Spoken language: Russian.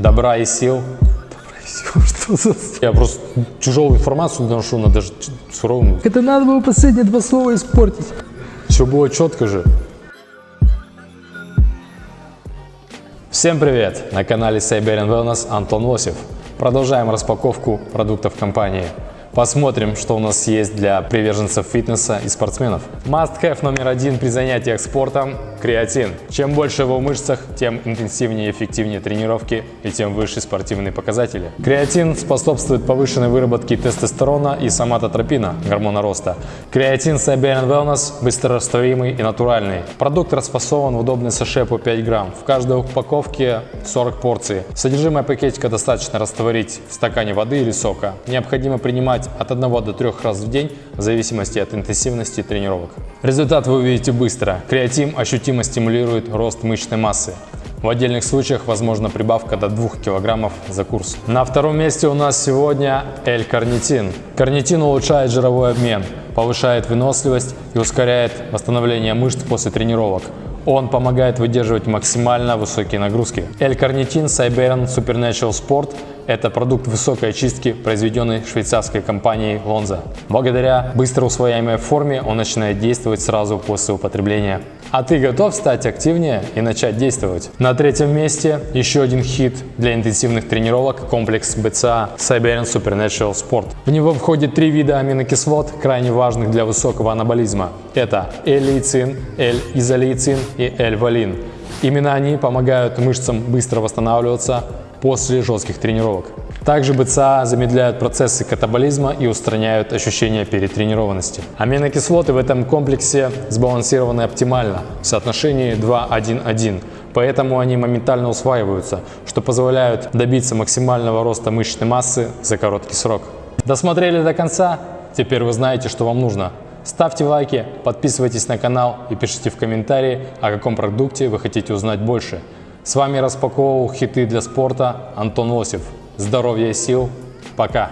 Добра и сил. Я просто тяжелую информацию доношу, надо же суровым. Это надо было последние два слова испортить. Все было четко же. Всем привет! На канале Siberian Wellness Антон Лосев. Продолжаем распаковку продуктов компании. Посмотрим, что у нас есть для приверженцев фитнеса и спортсменов. Must-have номер один при занятиях спортом – креатин. Чем больше его в мышцах, тем интенсивнее и эффективнее тренировки и тем выше спортивные показатели. Креатин способствует повышенной выработке тестостерона и соматотропина – гормона роста. Креатин Siberian Wellness быстрорастворимый и натуральный. Продукт расфасован в удобный саше по 5 грамм. В каждой упаковке 40 порций. Содержимое пакетика достаточно растворить в стакане воды или сока. Необходимо принимать от 1 до 3 раз в день в зависимости от интенсивности тренировок. Результат вы увидите быстро. Креатин ощутимо стимулирует рост мышечной массы. В отдельных случаях возможна прибавка до 2 кг за курс. На втором месте у нас сегодня L-карнитин. Карнитин улучшает жировой обмен, повышает выносливость и ускоряет восстановление мышц после тренировок. Он помогает выдерживать максимально высокие нагрузки. L-карнитин Siberian Supernatural Sport – это продукт высокой очистки, произведенный швейцарской компанией Lonza. Благодаря быстро усвояемой форме он начинает действовать сразу после употребления. А ты готов стать активнее и начать действовать? На третьем месте еще один хит для интенсивных тренировок – комплекс BCA Siberian Supernatural Sport. В него входит три вида аминокислот, крайне важных для высокого анаболизма. Это L-лейцин, L-изолейцин и L-валин. Именно они помогают мышцам быстро восстанавливаться после жестких тренировок. Также БЦА замедляют процессы катаболизма и устраняют ощущение перетренированности. Аминокислоты в этом комплексе сбалансированы оптимально в соотношении 2-1-1, поэтому они моментально усваиваются, что позволяет добиться максимального роста мышечной массы за короткий срок. Досмотрели до конца? Теперь вы знаете, что вам нужно. Ставьте лайки, подписывайтесь на канал и пишите в комментарии, о каком продукте вы хотите узнать больше. С вами распаковывал хиты для спорта Антон Лосев. Здоровья и сил. Пока.